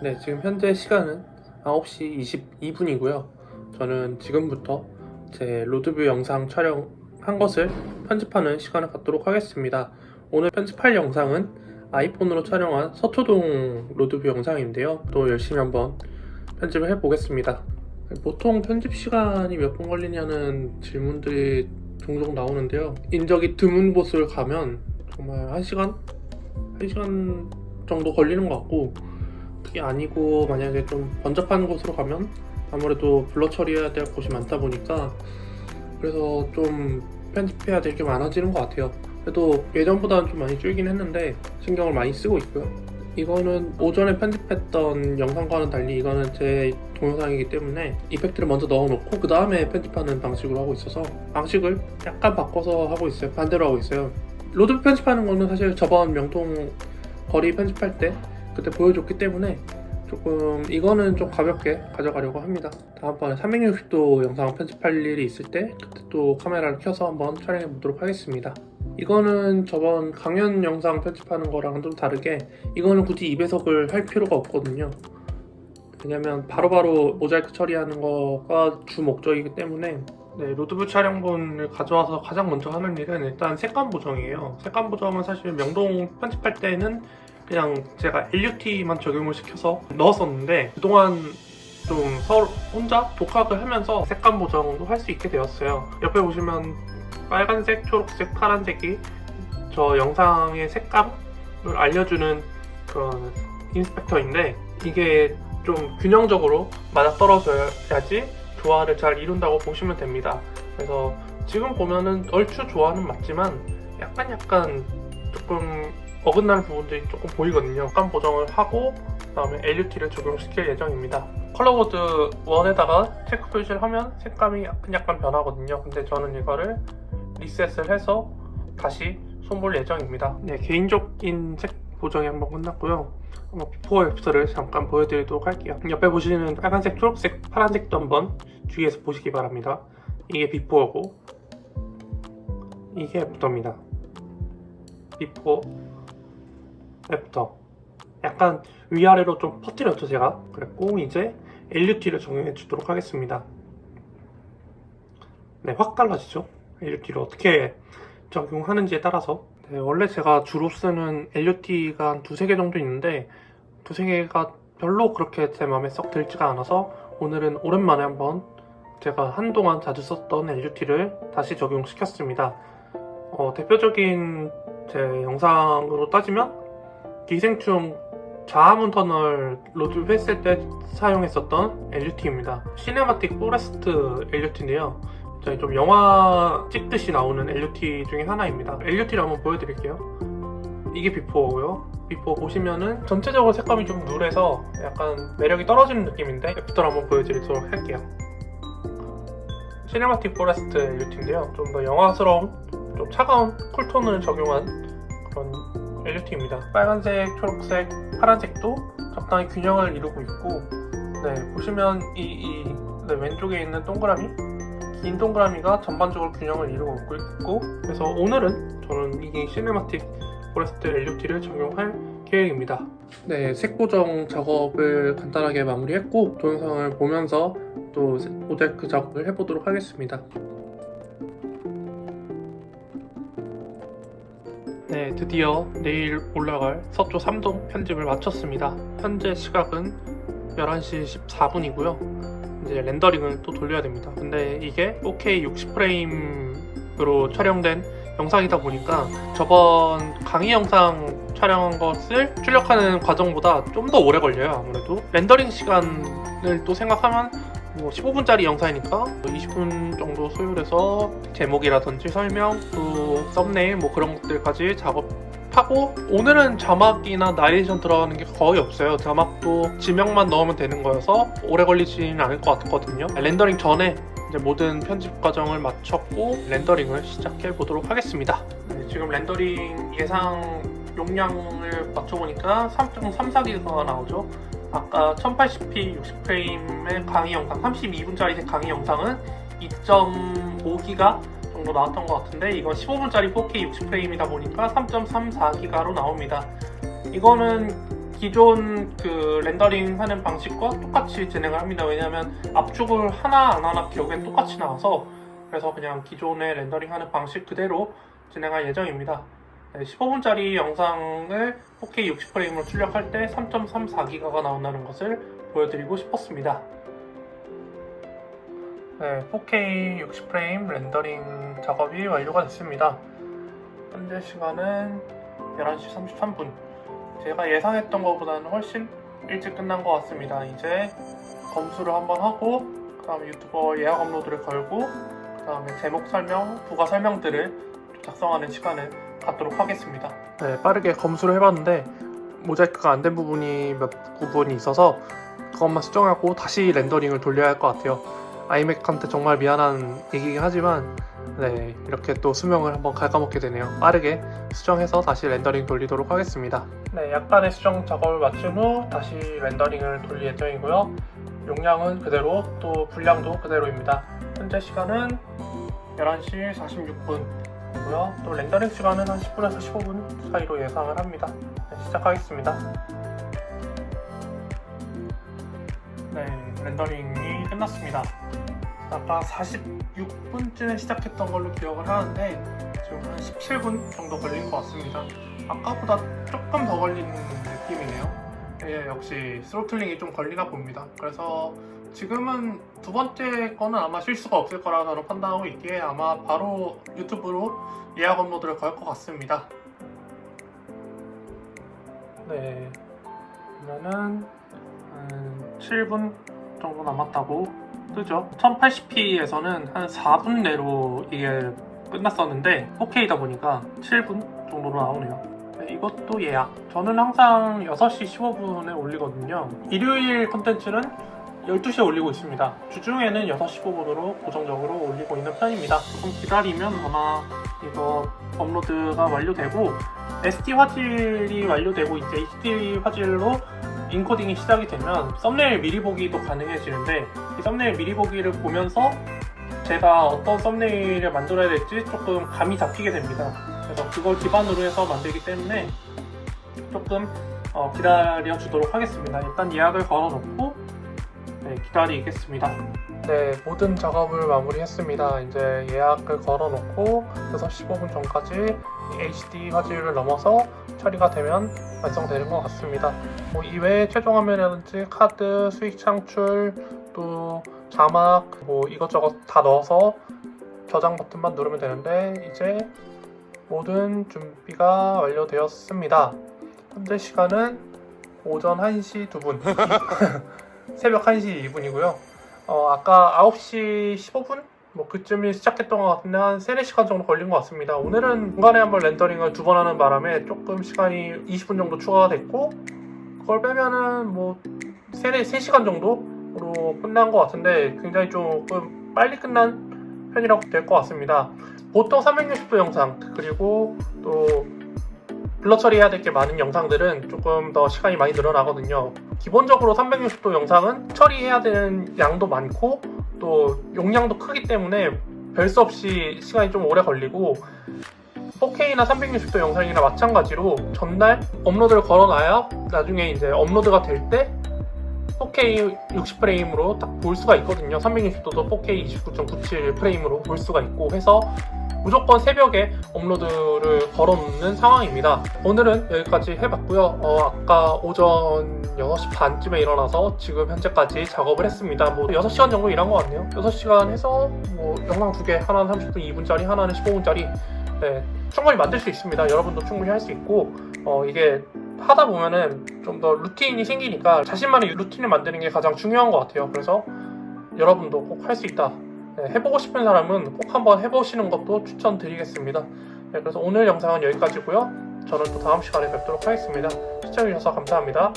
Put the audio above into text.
네, 지금 현재 시간은 9시 22분이고요. 저는 지금부터 제 road view 영상 촬영한 것을 편집하는 시간을 갖도록 하겠습니다. 오늘 편집할 영상은 아이폰으로 촬영한 서초동 road view 영상인데요. 또 열심히 한번 편집을 해보겠습니다. 보통 편집 시간이 몇 분 걸리냐는 질문들이 종종 나오는데요. 인적이 드문 곳을 가면 정말 1시간? 1시간 정도 걸리는 것 같고 그게 아니고 만약에 좀 번잡한 곳으로 가면 아무래도 블러 처리해야 될 곳이 많다 보니까 그래서 좀 편집해야 될 게 많아지는 것 같아요. 그래도 예전보다는 좀 많이 줄긴 했는데 신경을 많이 쓰고 있고요. 이거는 오전에 편집했던 영상과는 달리 이거는 제 동영상이기 때문에 이펙트를 먼저 넣어놓고 그 다음에 편집하는 방식으로 하고 있어서 방식을 약간 바꿔서 하고 있어요. 반대로 하고 있어요. road 편집하는 거는 사실 저번 명동 거리 편집할 때 그때 보여줬기 때문에 조금 이거는 좀 가볍게 가져가려고 합니다. 다음번에 360도 영상 편집할 일이 있을 때 그때 또 카메라를 켜서 한번 촬영해 보도록 하겠습니다. 이거는 저번 강연 영상 편집하는 거랑은 좀 다르게 이거는 굳이 2배속을 할 필요가 없거든요. 왜냐면 바로바로 모자이크 처리하는 거가 주 목적이기 때문에 네, 로드뷰 촬영본을 가져와서 가장 먼저 하는 일은 일단 색감 보정이에요. 색감 보정은 사실 명동 편집할 때는 그냥 제가 LUT만 적용을 시켜서 넣었었는데 그동안 좀 서로 혼자 독학을 하면서 색감 보정도 할 수 있게 되었어요. 옆에 보시면 빨간색, 초록색, 파란색이 저 영상의 색감을 알려주는 그런 인스펙터인데 이게 좀 균형적으로 맞아떨어져야지 조화를 잘 이룬다고 보시면 됩니다. 그래서 지금 보면은 얼추 조화는 맞지만 약간 약간 조금 어긋나는 부분들이 조금 보이거든요. 약간 보정을 하고 그 다음에 LUT를 적용시킬 예정입니다. Color Board 1에다가 체크 표시를 하면 색감이 약간 변하거든요. 근데 저는 이거를 리셋을 해서 다시 손볼 예정입니다. 네 개인적인 색 보정이 한번 끝났고요. 한번 before after를 잠깐 보여드리도록 할게요. 옆에 보시는 빨간색, 초록색, 파란색도 한번 주의해서 보시기 바랍니다. 이게 before고 이게 after입니다. before after 약간 위아래로 좀 퍼뜨렸죠 제가. 그랬고 이제 LUT를 적용해 주도록 하겠습니다. 네 확 달라지죠? LUT를 어떻게 적용하는지에 따라서. 네, 원래 제가 주로 쓰는 LUT가 한 두세 개 정도 있는데 두세 개가 별로 그렇게 제 마음에 썩 들지가 않아서 오늘은 오랜만에 한번 제가 한동안 자주 썼던 LUT를 다시 적용시켰습니다. 어, 대표적인 제 영상으로 따지면 기생충 자하문 터널 road 했을 때 사용했었던 LUT입니다. Cinematic Forest LUT인데요. 좀 영화 찍듯이 나오는 LUT 중에 하나입니다. LUT를 한번 보여드릴게요. 이게 before고요. before 보시면은 전체적으로 색감이 좀 누래서 약간 매력이 떨어지는 느낌인데 after를 한번 보여드리도록 할게요. Cinematic Forest LUT인데요. 좀 더 영화스러운 좀 차가운 cool tone을 적용한 그런 LUT입니다. 빨간색, 초록색, 파란색도 적당히 균형을 이루고 있고 네 보시면 이, 이 네, 왼쪽에 있는 동그라미? 긴 동그라미가 전반적으로 균형을 이루고 있고 그래서 오늘은 저는 이 Cinematic Forest LUT를 적용할 계획입니다. 네, 색 보정 작업을 간단하게 마무리했고 동영상을 보면서 또 모자이크 작업을 해보도록 하겠습니다 네, 드디어 내일 올라갈 서초 3동 편집을 마쳤습니다. 현재 시각은 11시 14분이고요. 이제 렌더링을 또 돌려야 됩니다. 근데 이게 4K 60프레임으로 촬영된 영상이다 보니까 저번 강의 영상 촬영한 것을 출력하는 과정보다 좀 더 오래 걸려요 아무래도. 렌더링 시간을 또 생각하면 뭐 15분짜리 영상이니까 20분 정도 소요해서 제목이라든지 설명, 또 썸네일 뭐 그런 것들까지 작업하고 오늘은 자막이나 나레이션 들어가는 게 거의 없어요. 자막도 지명만 넣으면 되는 거여서 오래 걸리지는 않을 것 같거든요. 렌더링 전에 이제 모든 편집 과정을 마쳤고 렌더링을 시작해 보도록 하겠습니다. 네, 지금 렌더링 예상 용량을 맞춰보니까 3.34기가 나오죠 아까 1080p 60프레임의 강의 영상 32분짜리 강의 영상은 2.5기가 정도 나왔던 것 같은데 이건 15분짜리 4K 60프레임이다 보니까 3.34기가로 나옵니다 이거는 기존 그 렌더링 하는 방식과 똑같이 진행을 합니다. 왜냐하면 압축을 하나 안 하나 기억엔 똑같이 나와서 그래서 그냥 기존의 렌더링 하는 방식 그대로 진행할 예정입니다. 15분짜리 영상을 4K 60프레임으로 출력할 때 3.34기가가 나온다는 것을 보여드리고 싶었습니다. 네, 4K 60프레임 렌더링 작업이 완료가 됐습니다. 현재 시간은 11시 33분. 제가 예상했던 것보다는 훨씬 일찍 끝난 것 같습니다. 이제 검수를 한번 하고, 그 다음에 유튜버 예약 업로드를 걸고, 그 다음에 제목 설명, 부가 설명들을 작성하는 시간을 갖도록 하겠습니다. 네, 빠르게 검수를 해봤는데, 모자이크가 안 된 부분이 몇 부분이 있어서 그것만 수정하고 다시 렌더링을 돌려야 할 것 같아요. 아이맥한테 정말 미안한 얘기긴 하지만 네 이렇게 또 수명을 한번 갉아먹게 되네요. 빠르게 수정해서 다시 렌더링 돌리도록 하겠습니다. 네 약간의 수정 작업을 마친 후 다시 렌더링을 돌릴 예정이고요. 용량은 그대로 또 분량도 그대로입니다. 현재 시간은 11시 46분이 고요. 또 렌더링 시간은 한 10분에서 15분 사이로 예상을 합니다. 네, 시작하겠습니다. 네 렌더링이 끝났습니다. 아까 46분쯤에 시작했던 걸로 기억을 하는데 지금 한 17분 정도 걸린 것 같습니다. 아까보다 조금 더 걸리는 느낌이네요. 예, 역시 스로틀링이 좀 걸리나 봅니다. 그래서 지금은 두 번째 거는 아마 실수가 없을 거라 저는 판단하고 있기에 아마 바로 유튜브로 예약 업로드를 걸 것 같습니다. 네. 그러면은 한 7분 정도 남았다고 뜨죠? 1080p에서는 한 4분 내로 이게 끝났었는데 4K다 보니까 7분 정도로 나오네요. 네, 이것도 예약. 저는 항상 6시 15분에 올리거든요. 일요일 컨텐츠는 12시에 올리고 있습니다. 주중에는 6시 15분으로 고정적으로 올리고 있는 편입니다. 조금 기다리면 아마 이거 업로드가 완료되고 SD 화질이 완료되고 이제 HD 화질로 인코딩이 시작이 되면 썸네일 미리 보기도 가능해지는데 이 썸네일 미리 보기를 보면서 제가 어떤 썸네일을 만들어야 될지 조금 감이 잡히게 됩니다. 그래서 그걸 기반으로 해서 만들기 때문에 조금 어, 기다려 주도록 하겠습니다. 일단 예약을 걸어 놓고 네, 기다리겠습니다 네 모든 작업을 마무리했습니다 이제 예약을 걸어 놓고 6시 15분 전까지 HD 화질을 넘어서 처리가 되면 완성되는 것 같습니다. 뭐 이외에 최종 화면이라든지 카드, 수익 창출, 또 자막 뭐 이것저것 다 넣어서 저장 버튼만 누르면 되는데 이제 모든 준비가 완료되었습니다. 현재 시간은 오전 1시 2분 새벽 1시 2분이고요. 어, 아까 9시 15분? 뭐 그쯤이 시작했던 것 같은데 한 3, 4시간 정도 걸린 것 같습니다 오늘은 중간에 한번 렌더링을 두 번 하는 바람에 조금 시간이 20분 정도 추가가 됐고 그걸 빼면은 뭐 3, 3시간 정도로 끝난 것 같은데 굉장히 조금 빨리 끝난 편이라고 될 것 같습니다 보통 360도 영상 그리고 또 블러 처리해야 될 게 많은 영상들은 조금 더 시간이 많이 늘어나거든요. 기본적으로 360도 영상은 처리해야 되는 양도 많고 또 용량도 크기 때문에 별 수 없이 시간이 좀 오래 걸리고 4K나 360도 영상이나 마찬가지로 전날 업로드를 걸어놔야 나중에 이제 업로드가 될 때 4K 60프레임으로 딱 볼 수가 있거든요 360도도 4K 29.97 프레임으로 볼 수가 있고 해서 무조건 새벽에 업로드를 걸어놓는 상황입니다. 오늘은 여기까지 해봤고요. 어, 아까 오전 6시 반쯤에 일어나서 지금 현재까지 작업을 했습니다. 뭐 6시간 정도 일한 것 같네요. 6시간 해서 뭐 영상 두 개, 하나는 30분 2분짜리, 하나는 15분짜리 네, 충분히 만들 수 있습니다. 여러분도 충분히 할 수 있고 어, 이게 하다 보면은 좀 더 루틴이 생기니까 자신만의 루틴을 만드는 게 가장 중요한 것 같아요. 그래서 여러분도 꼭 할 수 있다. 네, 해보고 싶은 사람은 꼭 한번 해보시는 것도 추천드리겠습니다. 네, 그래서 오늘 영상은 여기까지고요. 저는 또 다음 시간에 뵙도록 하겠습니다. 시청해주셔서 감사합니다.